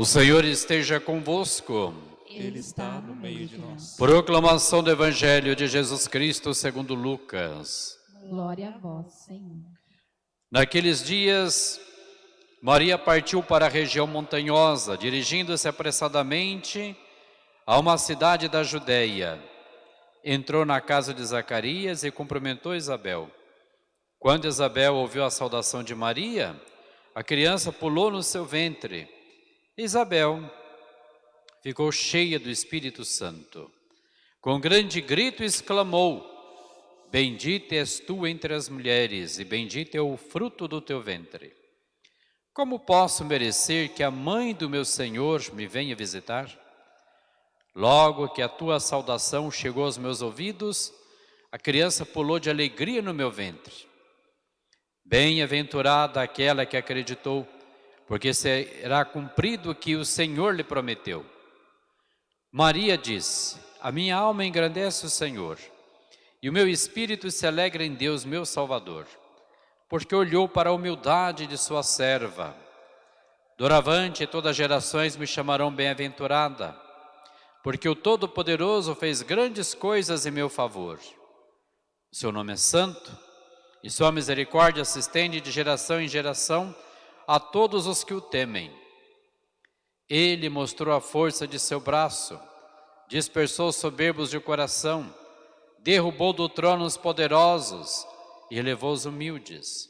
O Senhor esteja convosco. Ele está no meio de nós. Proclamação do Evangelho de Jesus Cristo segundo Lucas. Glória a vós, Senhor. Naqueles dias, Maria partiu para a região montanhosa, dirigindo-se apressadamente a uma cidade da Judéia. Entrou na casa de Zacarias e cumprimentou Isabel. Quando Isabel ouviu a saudação de Maria, a criança pulou no seu ventre. Isabel ficou cheia do Espírito Santo. Com grande grito exclamou, Bendita és tu entre as mulheres e bendito é o fruto do teu ventre. Como posso merecer que a mãe do meu Senhor me venha visitar? Logo que a tua saudação chegou aos meus ouvidos, a criança pulou de alegria no meu ventre. Bem-aventurada aquela que acreditou, porque será cumprido o que o Senhor lhe prometeu. Maria disse, a minha alma engrandece o Senhor, e o meu espírito se alegra em Deus, meu Salvador, porque olhou para a humildade de sua serva. Doravante todas as gerações me chamarão bem-aventurada, porque o Todo-Poderoso fez grandes coisas em meu favor. Seu nome é santo, e sua misericórdia se estende de geração em geração a todos os que o temem. Ele mostrou a força de seu braço, dispersou os soberbos de coração, derrubou do trono os poderosos e elevou os humildes.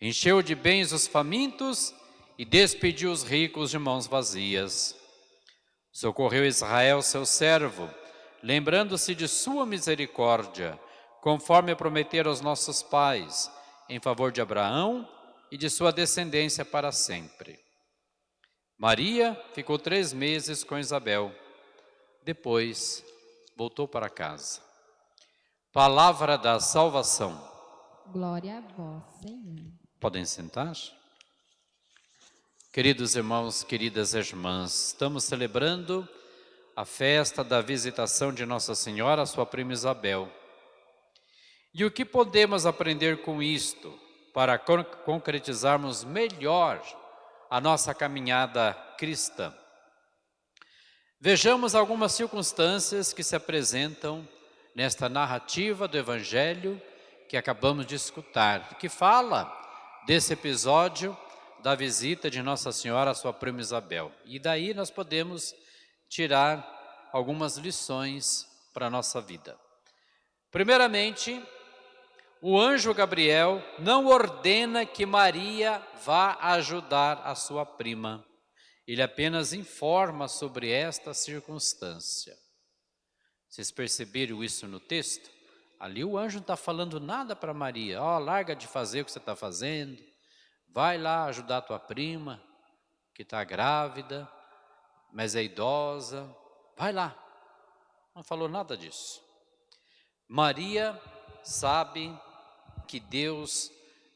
Encheu de bens os famintos e despediu os ricos de mãos vazias. Socorreu Israel, seu servo, lembrando-se de sua misericórdia, conforme prometer aos nossos pais, em favor de Abraão e de sua descendência para sempre. Maria ficou três meses com Isabel, depois voltou para casa. Palavra da salvação. Glória a vós, Senhor. Podem sentar? Queridos irmãos, queridas irmãs, estamos celebrando a festa da visitação de Nossa Senhora, sua prima Isabel. E o que podemos aprender com isto para concretizarmos melhor a nossa caminhada cristã? Vejamos algumas circunstâncias que se apresentam nesta narrativa do Evangelho que acabamos de escutar, que fala desse episódio da visita de Nossa Senhora à sua prima Isabel. E daí nós podemos tirar algumas lições para a nossa vida. Primeiramente, o anjo Gabriel não ordena que Maria vá ajudar a sua prima. Ele apenas informa sobre esta circunstância. Vocês perceberam isso no texto? Ali o anjo não está falando nada para Maria. Ó, oh, larga de fazer o que você está fazendo. Vai lá ajudar a tua prima, que está grávida, mas é idosa. Vai lá. Não falou nada disso. Maria sabe que Deus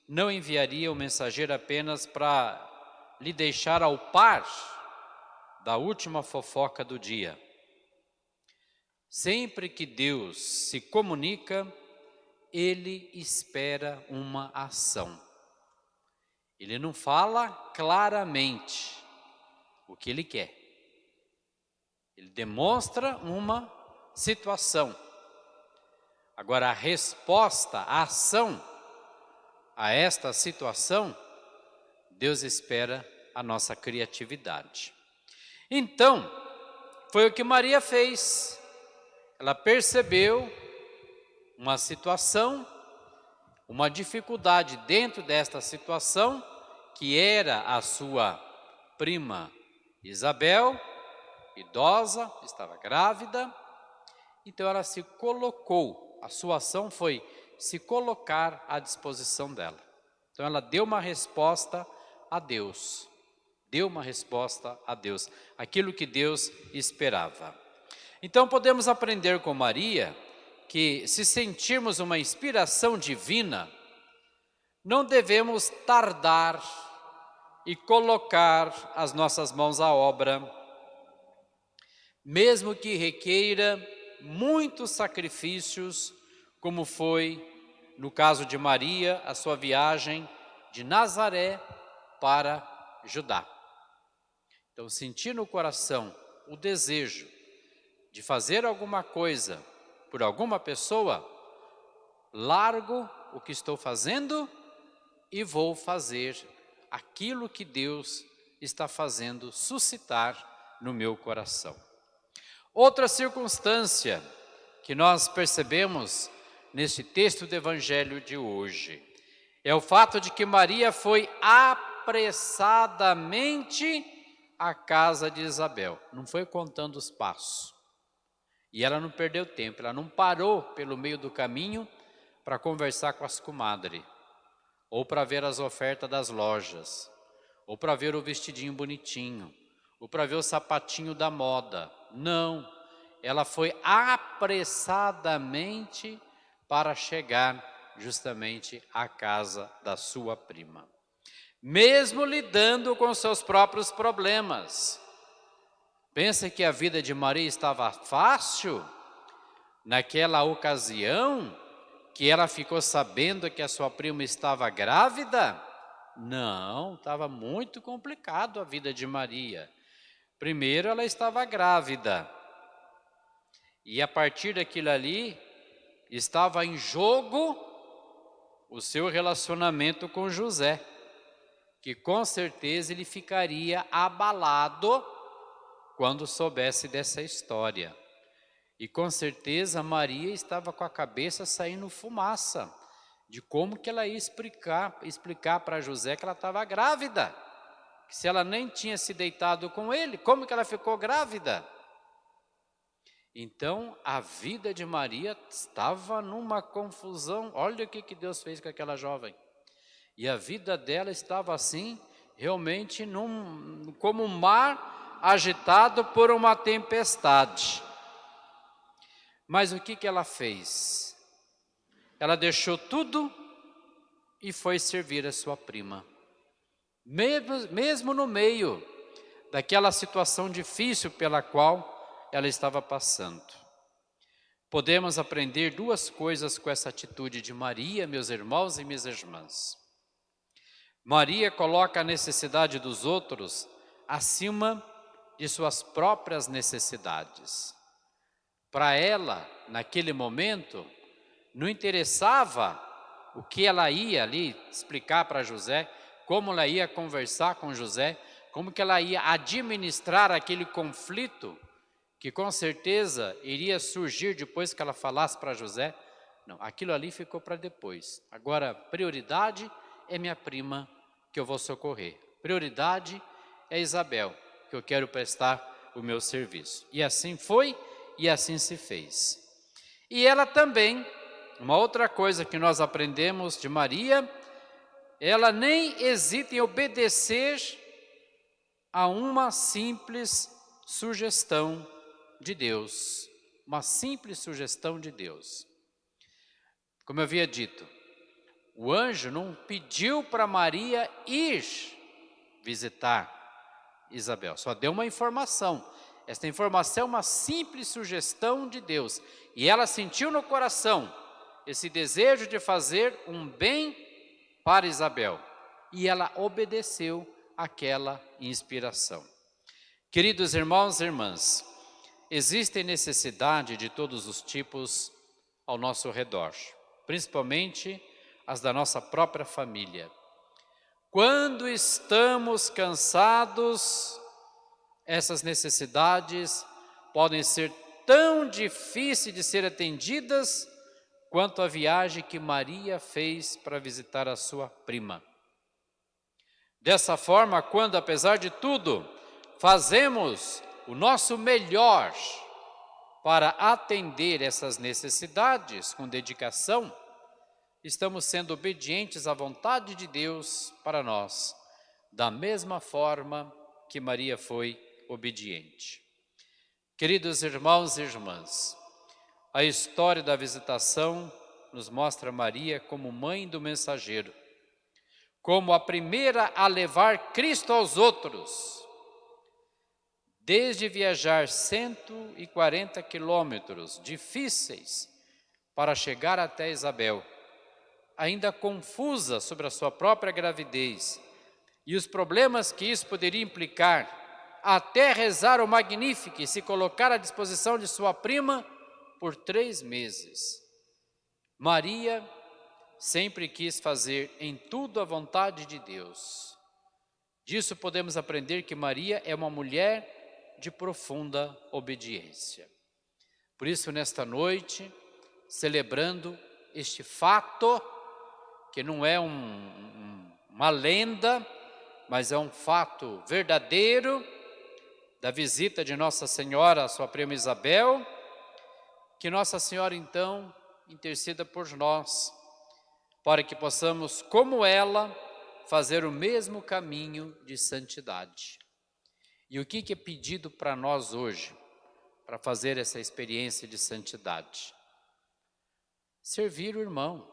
não enviaria o mensageiro apenas para lhe deixar ao par da última fofoca do dia. Sempre que Deus se comunica, Ele espera uma ação. Ele não fala claramente o que Ele quer. Ele demonstra uma situação. Agora, a resposta, a ação a esta situação, Deus espera a nossa criatividade. Então, foi o que Maria fez ela percebeu uma situação, uma dificuldade dentro desta situação, que era a sua prima Isabel, idosa, estava grávida, então ela se colocou, a sua ação foi se colocar à disposição dela. Então ela deu uma resposta a Deus, deu uma resposta a Deus, aquilo que Deus esperava. Então podemos aprender com Maria que se sentirmos uma inspiração divina, não devemos tardar e colocar as nossas mãos à obra, mesmo que requeira muitos sacrifícios, como foi no caso de Maria, a sua viagem de Nazaré para Judá. Então, sentir no coração o desejo de fazer alguma coisa por alguma pessoa, largo o que estou fazendo e vou fazer aquilo que Deus está fazendo suscitar no meu coração. Outra circunstância que nós percebemos neste texto do Evangelho de hoje é o fato de que Maria foi apressadamente à casa de Isabel, não foi contando os passos. E ela não perdeu tempo, ela não parou pelo meio do caminho para conversar com as comadres ou para ver as ofertas das lojas, ou para ver o vestidinho bonitinho, ou para ver o sapatinho da moda. Não, ela foi apressadamente para chegar justamente à casa da sua prima. Mesmo lidando com seus próprios problemas. Pensa que a vida de Maria estava fácil? Naquela ocasião, que ela ficou sabendo que a sua prima estava grávida? Não, estava muito complicado a vida de Maria. Primeiro, ela estava grávida. E a partir daquilo ali, estava em jogo o seu relacionamento com José, que com certeza ele ficaria abalado quando soubesse dessa história. E com certeza Maria estava com a cabeça saindo fumaça de como que ela ia explicar explicar para José que ela estava grávida. Que se ela nem tinha se deitado com ele, como que ela ficou grávida? Então, a vida de Maria estava numa confusão. Olha o que, que Deus fez com aquela jovem. E a vida dela estava assim, realmente num, como um mar agitado por uma tempestade. Mas o que, que ela fez? Ela deixou tudo e foi servir a sua prima. Mesmo, no meio daquela situação difícil pela qual ela estava passando. Podemos aprender duas coisas com essa atitude de Maria, meus irmãos e minhas irmãs. Maria coloca a necessidade dos outros acima de suas próprias necessidades. Para ela, naquele momento, não interessava o que ela ia ali explicar para José, como ela ia conversar com José, como que ela ia administrar aquele conflito que com certeza iria surgir depois que ela falasse para José. Não, aquilo ali ficou para depois. Agora, prioridade é minha prima que eu vou socorrer. Prioridade é Isabel, que eu quero prestar o meu serviço. E assim foi e assim se fez. E ela também, uma outra coisa que nós aprendemos de Maria, ela nem hesita em obedecer a uma simples sugestão de Deus, uma simples sugestão de Deus. Como eu havia dito, o anjo não pediu para Maria ir visitar Isabel, só deu uma informação. Esta informação é uma simples sugestão de Deus. E ela sentiu no coração esse desejo de fazer um bem para Isabel. E ela obedeceu aquela inspiração. Queridos irmãos e irmãs, existem necessidade de todos os tipos ao nosso redor, principalmente as da nossa própria família. Quando estamos cansados essas necessidades podem ser tão difíceis de ser atendidas quanto a viagem que Maria fez para visitar a sua prima. Dessa forma, quando apesar de tudo, fazemos o nosso melhor para atender essas necessidades com dedicação, estamos sendo obedientes à vontade de Deus para nós, da mesma forma que Maria foi obediente. Queridos irmãos e irmãs, a história da visitação nos mostra Maria como mãe do mensageiro, como a primeira a levar Cristo aos outros, desde viajar 140 quilômetros difíceis para chegar até Isabel, ainda confusa sobre a sua própria gravidez e os problemas que isso poderia implicar até rezar o Magnífico e se colocar à disposição de sua prima por três meses. Maria sempre quis fazer em tudo a vontade de Deus. Disso podemos aprender que Maria é uma mulher de profunda obediência. Por isso, nesta noite, celebrando este fato, que não é um, um, uma lenda, mas é um fato verdadeiro, da visita de Nossa Senhora, a sua prima Isabel, que Nossa Senhora então interceda por nós, para que possamos, como ela, fazer o mesmo caminho de santidade. E o que, que é pedido para nós hoje, para fazer essa experiência de santidade? Servir o irmão,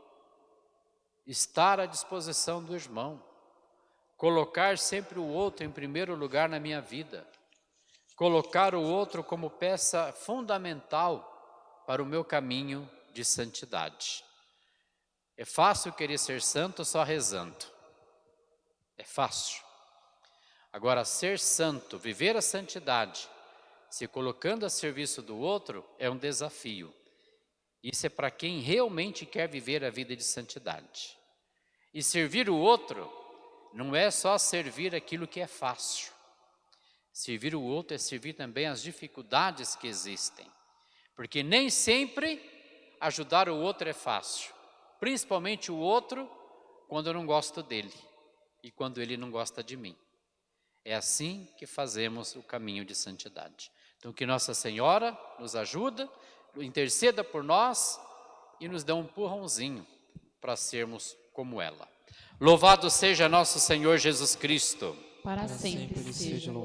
estar à disposição do irmão, colocar sempre o outro em primeiro lugar na minha vida, colocar o outro como peça fundamental para o meu caminho de santidade. É fácil querer ser santo só rezando. É fácil. Agora, ser santo, viver a santidade, se colocando a serviço do outro, é um desafio. Isso é para quem realmente quer viver a vida de santidade. E servir o outro não é só servir aquilo que é fácil. Servir o outro é servir também as dificuldades que existem. Porque nem sempre ajudar o outro é fácil. Principalmente o outro quando eu não gosto dele e quando ele não gosta de mim. É assim que fazemos o caminho de santidade. Então que Nossa Senhora nos ajuda, interceda por nós e nos dê um empurrãozinho para sermos como ela. Louvado seja nosso Senhor Jesus Cristo. Para sempre seja louvado.